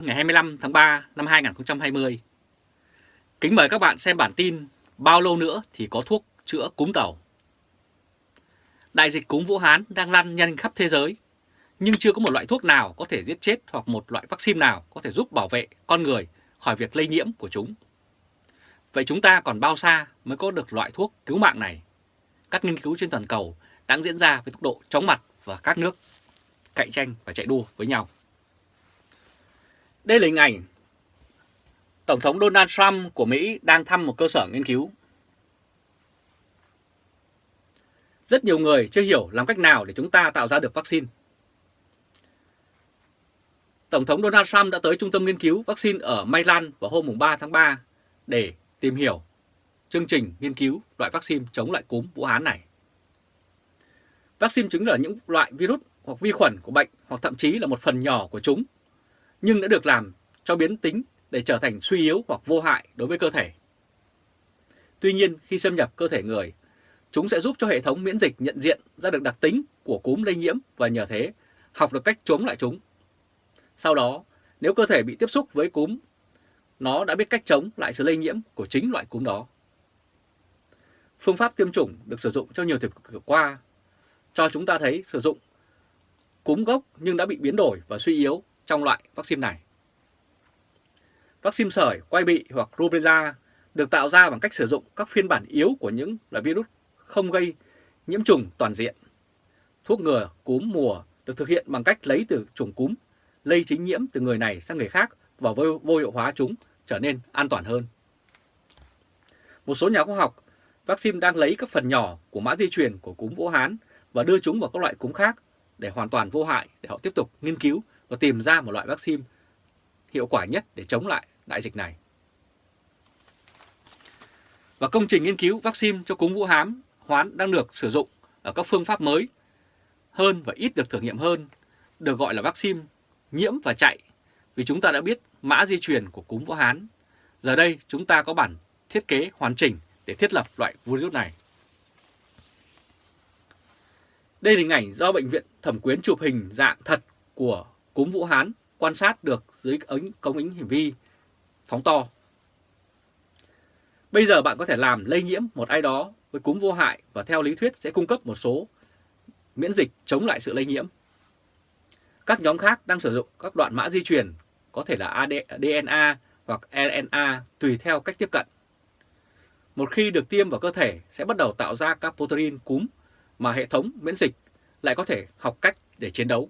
ngày 25 tháng 3 năm 2020. Kính mời các bạn xem bản tin Bao lâu nữa thì có thuốc chữa cúm tàu. Đại dịch cúm Vũ Hán đang lan nhanh khắp thế giới, nhưng chưa có một loại thuốc nào có thể giết chết hoặc một loại vaccine nào có thể giúp bảo vệ con người khỏi việc lây nhiễm của chúng. Vậy chúng ta còn bao xa mới có được loại thuốc cứu mạng này? Các nghiên cứu trên toàn cầu đang diễn ra với tốc độ chóng mặt và các nước cạnh tranh và chạy đua với nhau. Đây là hình ảnh Tổng thống Donald Trump của Mỹ đang thăm một cơ sở nghiên cứu. Rất nhiều người chưa hiểu làm cách nào để chúng ta tạo ra được vaccine. Tổng thống Donald Trump đã tới trung tâm nghiên cứu vaccine ở Maryland vào hôm 3 tháng 3 để tìm hiểu chương trình nghiên cứu loại vaccine chống lại cúm Vũ Hán này. Vaccine chính là những loại virus hoặc vi khuẩn của bệnh hoặc thậm chí là một phần nhỏ của chúng, nhưng đã được làm cho biến tính để trở thành suy yếu hoặc vô hại đối với cơ thể. Tuy nhiên, khi xâm nhập cơ thể người, chúng sẽ giúp cho hệ thống miễn dịch nhận diện ra được đặc tính của cúm lây nhiễm và nhờ thế học được cách chống lại chúng. Sau đó, nếu cơ thể bị tiếp xúc với cúm, nó đã biết cách chống lại sự lây nhiễm của chính loại cúm đó. Phương pháp tiêm chủng được sử dụng trong nhiều thập kỷ qua cho chúng ta thấy sử dụng cúm gốc nhưng đã bị biến đổi và suy yếu trong loại vaccine này. Vaccine sởi, quay bị hoặc rubella được tạo ra bằng cách sử dụng các phiên bản yếu của những loại virus không gây nhiễm trùng toàn diện. Thuốc ngừa cúm mùa được thực hiện bằng cách lấy từ trùng cúm, lây chính nhiễm từ người này sang người khác và vô, vô hiệu hóa chúng trở nên an toàn hơn. Một số nhà khoa học, vaccine đang lấy các phần nhỏ của mã di truyền của cúm Vũ Hán và đưa chúng vào các loại cúm khác để hoàn toàn vô hại để họ tiếp tục nghiên cứu và tìm ra một loại vaccine hiệu quả nhất để chống lại đại dịch này. Và công trình nghiên cứu vaccine cho cúm Vũ hám hoán đang được sử dụng ở các phương pháp mới hơn và ít được thử nghiệm hơn, được gọi là vaccine nhiễm và chạy, vì chúng ta đã biết mã di truyền của cúm Vũ Hán. Giờ đây chúng ta có bản thiết kế hoàn chỉnh để thiết lập loại virus này. Đây là hình ảnh do Bệnh viện Thẩm Quyến chụp hình dạng thật của cúm Vũ Hán quan sát được dưới ống công ứng hiển vi, phóng to. Bây giờ bạn có thể làm lây nhiễm một ai đó với cúm vô hại và theo lý thuyết sẽ cung cấp một số miễn dịch chống lại sự lây nhiễm. Các nhóm khác đang sử dụng các đoạn mã di truyền, có thể là DNA hoặc RNA tùy theo cách tiếp cận. Một khi được tiêm vào cơ thể, sẽ bắt đầu tạo ra các protein cúm mà hệ thống miễn dịch lại có thể học cách để chiến đấu.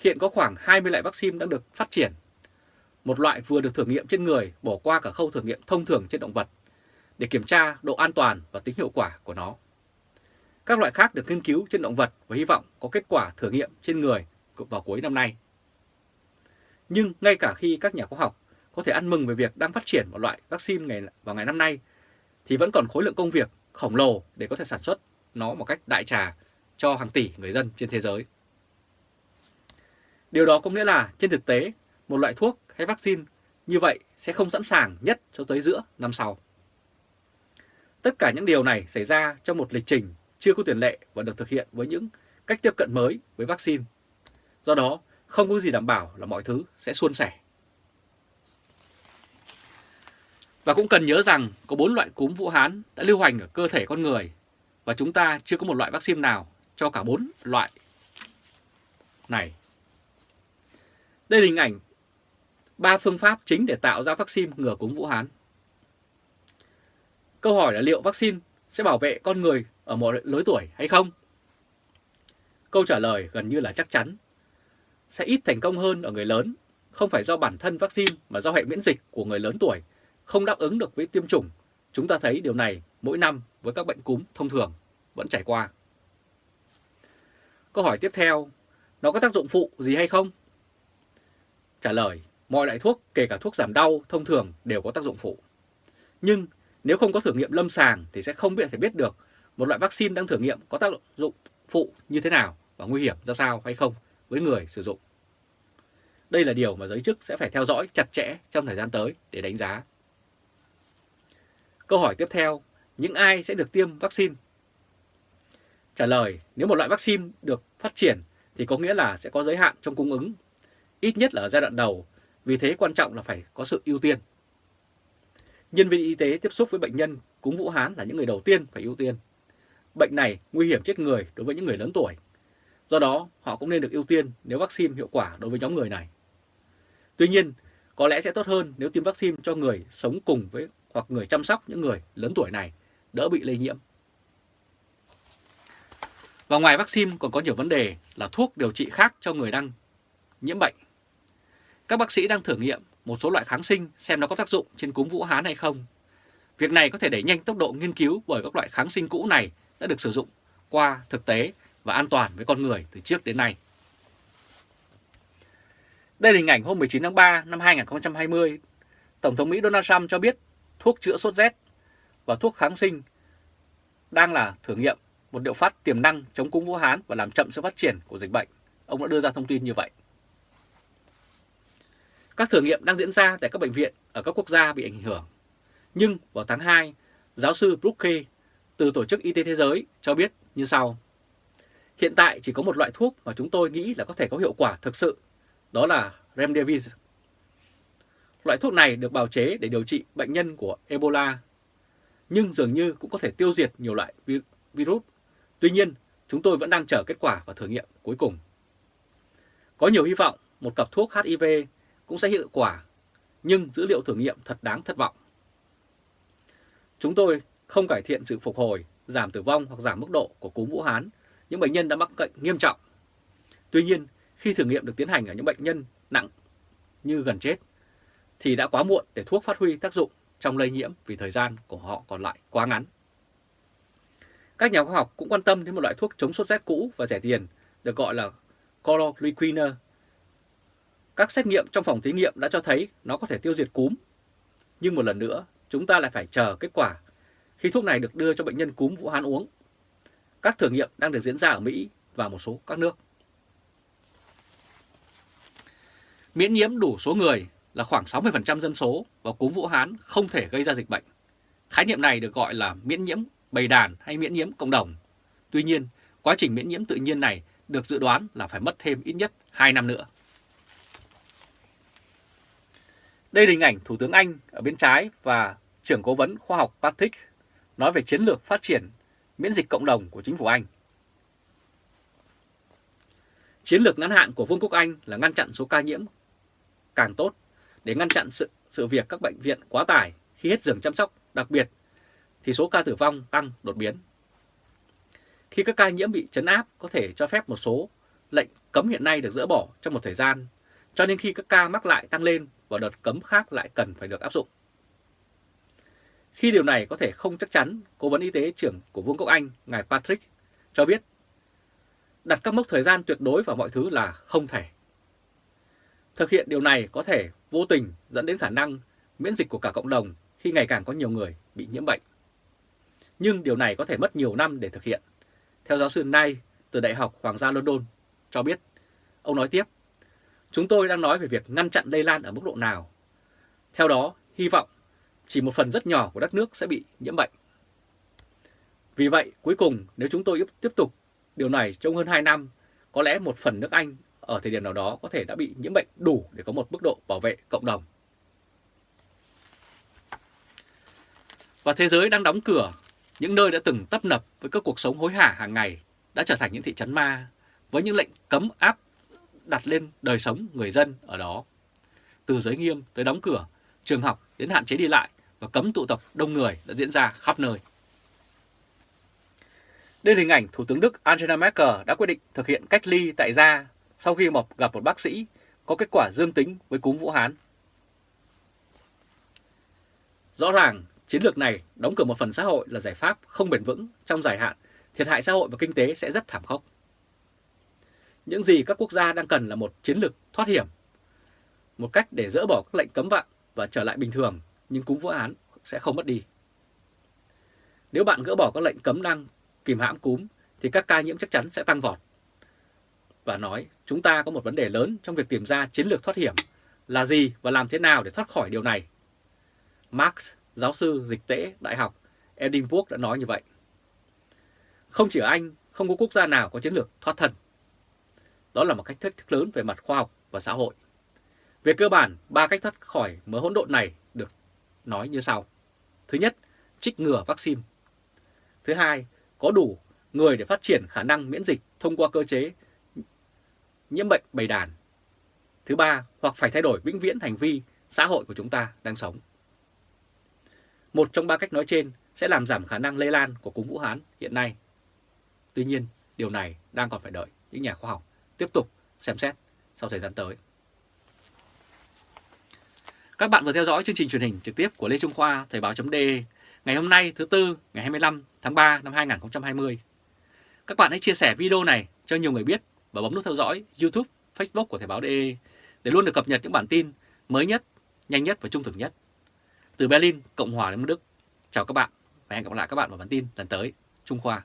Hiện có khoảng 20 loại vaccine đang được phát triển. Một loại vừa được thử nghiệm trên người bỏ qua cả khâu thử nghiệm thông thường trên động vật để kiểm tra độ an toàn và tính hiệu quả của nó. Các loại khác được nghiên cứu trên động vật và hy vọng có kết quả thử nghiệm trên người vào cuối năm nay. Nhưng ngay cả khi các nhà khoa học có thể ăn mừng về việc đang phát triển một loại vaccine ngày vào ngày năm nay, thì vẫn còn khối lượng công việc khổng lồ để có thể sản xuất nó một cách đại trà cho hàng tỷ người dân trên thế giới. Điều đó có nghĩa là trên thực tế, một loại thuốc hay vaccine như vậy sẽ không sẵn sàng nhất cho tới giữa năm sau. Tất cả những điều này xảy ra trong một lịch trình chưa có tiền lệ và được thực hiện với những cách tiếp cận mới với vaccine. Do đó, không có gì đảm bảo là mọi thứ sẽ suôn sẻ. Và cũng cần nhớ rằng có 4 loại cúm Vũ Hán đã lưu hành ở cơ thể con người và chúng ta chưa có một loại vaccine nào cho cả 4 loại này. Đây là hình ảnh ba phương pháp chính để tạo ra vaccine ngừa cúm Vũ Hán. Câu hỏi là liệu vaccine sẽ bảo vệ con người ở mọi lứa tuổi hay không? Câu trả lời gần như là chắc chắn. Sẽ ít thành công hơn ở người lớn, không phải do bản thân vaccine mà do hệ miễn dịch của người lớn tuổi không đáp ứng được với tiêm chủng. Chúng ta thấy điều này mỗi năm với các bệnh cúm thông thường vẫn trải qua. Câu hỏi tiếp theo, nó có tác dụng phụ gì hay không? Trả lời, mọi loại thuốc, kể cả thuốc giảm đau thông thường đều có tác dụng phụ. Nhưng nếu không có thử nghiệm lâm sàng thì sẽ không biết thể biết được một loại vaccine đang thử nghiệm có tác dụng phụ như thế nào và nguy hiểm ra sao hay không với người sử dụng. Đây là điều mà giới chức sẽ phải theo dõi chặt chẽ trong thời gian tới để đánh giá. Câu hỏi tiếp theo, những ai sẽ được tiêm vaccine? Trả lời, nếu một loại vaccine được phát triển thì có nghĩa là sẽ có giới hạn trong cung ứng ít nhất là ở giai đoạn đầu, vì thế quan trọng là phải có sự ưu tiên. Nhân viên y tế tiếp xúc với bệnh nhân cúm Vũ Hán là những người đầu tiên phải ưu tiên. Bệnh này nguy hiểm chết người đối với những người lớn tuổi. Do đó, họ cũng nên được ưu tiên nếu vaccine hiệu quả đối với nhóm người này. Tuy nhiên, có lẽ sẽ tốt hơn nếu tiêm vaccine cho người sống cùng với hoặc người chăm sóc những người lớn tuổi này đỡ bị lây nhiễm. Và ngoài vaccine còn có nhiều vấn đề là thuốc điều trị khác cho người đang nhiễm bệnh. Các bác sĩ đang thử nghiệm một số loại kháng sinh xem nó có tác dụng trên cúm Vũ Hán hay không. Việc này có thể đẩy nhanh tốc độ nghiên cứu bởi các loại kháng sinh cũ này đã được sử dụng qua thực tế và an toàn với con người từ trước đến nay. Đây là hình ảnh hôm 19 tháng 3 năm 2020. Tổng thống Mỹ Donald Trump cho biết thuốc chữa sốt rét và thuốc kháng sinh đang là thử nghiệm, một liệu pháp tiềm năng chống cúm Vũ Hán và làm chậm sự phát triển của dịch bệnh. Ông đã đưa ra thông tin như vậy. Các thử nghiệm đang diễn ra tại các bệnh viện ở các quốc gia bị ảnh hưởng. Nhưng vào tháng 2, giáo sư Brooke từ Tổ chức Y tế Thế giới cho biết như sau. Hiện tại chỉ có một loại thuốc mà chúng tôi nghĩ là có thể có hiệu quả thực sự, đó là Remdesivir. Loại thuốc này được bào chế để điều trị bệnh nhân của Ebola, nhưng dường như cũng có thể tiêu diệt nhiều loại virus. Tuy nhiên, chúng tôi vẫn đang chờ kết quả và thử nghiệm cuối cùng. Có nhiều hy vọng một cặp thuốc HIV cũng sẽ hiệu quả, nhưng dữ liệu thử nghiệm thật đáng thất vọng. Chúng tôi không cải thiện sự phục hồi, giảm tử vong hoặc giảm mức độ của cúm Vũ Hán, những bệnh nhân đã mắc bệnh nghiêm trọng. Tuy nhiên, khi thử nghiệm được tiến hành ở những bệnh nhân nặng như gần chết, thì đã quá muộn để thuốc phát huy tác dụng trong lây nhiễm vì thời gian của họ còn lại quá ngắn. Các nhà khoa học cũng quan tâm đến một loại thuốc chống sốt rét cũ và rẻ tiền được gọi là chloroquine. Các xét nghiệm trong phòng thí nghiệm đã cho thấy nó có thể tiêu diệt cúm. Nhưng một lần nữa, chúng ta lại phải chờ kết quả khi thuốc này được đưa cho bệnh nhân cúm Vũ Hán uống. Các thử nghiệm đang được diễn ra ở Mỹ và một số các nước. Miễn nhiễm đủ số người là khoảng 60% dân số và cúm Vũ Hán không thể gây ra dịch bệnh. Khái niệm này được gọi là miễn nhiễm bầy đàn hay miễn nhiễm cộng đồng. Tuy nhiên, quá trình miễn nhiễm tự nhiên này được dự đoán là phải mất thêm ít nhất 2 năm nữa. Đây là hình ảnh Thủ tướng Anh ở bên trái và trưởng cố vấn khoa học Patrick nói về chiến lược phát triển miễn dịch cộng đồng của chính phủ Anh. Chiến lược ngắn hạn của Vương quốc Anh là ngăn chặn số ca nhiễm càng tốt để ngăn chặn sự, sự việc các bệnh viện quá tải khi hết giường chăm sóc, đặc biệt thì số ca tử vong tăng đột biến. Khi các ca nhiễm bị chấn áp có thể cho phép một số lệnh cấm hiện nay được dỡ bỏ trong một thời gian, cho nên khi các ca mắc lại tăng lên và đợt cấm khác lại cần phải được áp dụng. Khi điều này có thể không chắc chắn, Cố vấn y tế trưởng của Vương quốc Anh, ngài Patrick, cho biết đặt các mốc thời gian tuyệt đối vào mọi thứ là không thể. Thực hiện điều này có thể vô tình dẫn đến khả năng miễn dịch của cả cộng đồng khi ngày càng có nhiều người bị nhiễm bệnh. Nhưng điều này có thể mất nhiều năm để thực hiện. Theo giáo sư Nay từ Đại học Hoàng gia London cho biết, ông nói tiếp, chúng tôi đang nói về việc ngăn chặn lây lan ở mức độ nào. Theo đó, hy vọng chỉ một phần rất nhỏ của đất nước sẽ bị nhiễm bệnh. Vì vậy, cuối cùng nếu chúng tôi tiếp tục điều này trong hơn 2 năm, có lẽ một phần nước Anh ở thời điểm nào đó có thể đã bị nhiễm bệnh đủ để có một mức độ bảo vệ cộng đồng. Và thế giới đang đóng cửa, những nơi đã từng tấp nập với các cuộc sống hối hả hàng ngày đã trở thành những thị trấn ma với những lệnh cấm áp đặt lên đời sống người dân ở đó. Từ giới nghiêm tới đóng cửa, trường học đến hạn chế đi lại và cấm tụ tập đông người đã diễn ra khắp nơi. Đây là hình ảnh Thủ tướng Đức Angela Merkel đã quyết định thực hiện cách ly tại gia sau khi một gặp một bác sĩ có kết quả dương tính với cúm Vũ Hán. Rõ ràng, chiến lược này đóng cửa một phần xã hội là giải pháp không bền vững trong dài hạn, thiệt hại xã hội và kinh tế sẽ rất thảm khốc. Những gì các quốc gia đang cần là một chiến lược thoát hiểm, một cách để dỡ bỏ các lệnh cấm vận và trở lại bình thường, nhưng cúm Vũ án sẽ không mất đi. Nếu bạn gỡ bỏ các lệnh cấm đang kìm hãm cúm thì các ca nhiễm chắc chắn sẽ tăng vọt. Và nói chúng ta có một vấn đề lớn trong việc tìm ra chiến lược thoát hiểm là gì và làm thế nào để thoát khỏi điều này. Marx, giáo sư dịch tễ Đại học Edinburgh đã nói như vậy. Không chỉ ở Anh, không có quốc gia nào có chiến lược thoát thân. Đó là một cách thách thức lớn về mặt khoa học và xã hội. Về cơ bản, ba cách thoát khỏi mớ hỗn độn này được nói như sau. Thứ nhất, trích ngừa vaccine. Thứ hai, có đủ người để phát triển khả năng miễn dịch thông qua cơ chế nhiễm bệnh bầy đàn. Thứ ba, hoặc phải thay đổi vĩnh viễn hành vi xã hội của chúng ta đang sống. Một trong ba cách nói trên sẽ làm giảm khả năng lây lan của cúm Vũ Hán hiện nay. Tuy nhiên, điều này đang còn phải đợi những nhà khoa học tiếp tục xem xét sau thời gian tới. Các bạn vừa theo dõi chương trình truyền hình trực tiếp của Lê Trung Khoa Thời báo.de ngày hôm nay thứ Tư ngày 25 tháng 3 năm 2020. Các bạn hãy chia sẻ video này cho nhiều người biết và bấm nút theo dõi YouTube, Facebook của Thời báo.de để luôn được cập nhật những bản tin mới nhất, nhanh nhất và trung thực nhất. Từ Berlin, Cộng hòa Liên bang Đức, chào các bạn và hẹn gặp lại các bạn vào bản tin lần tới. Trung Khoa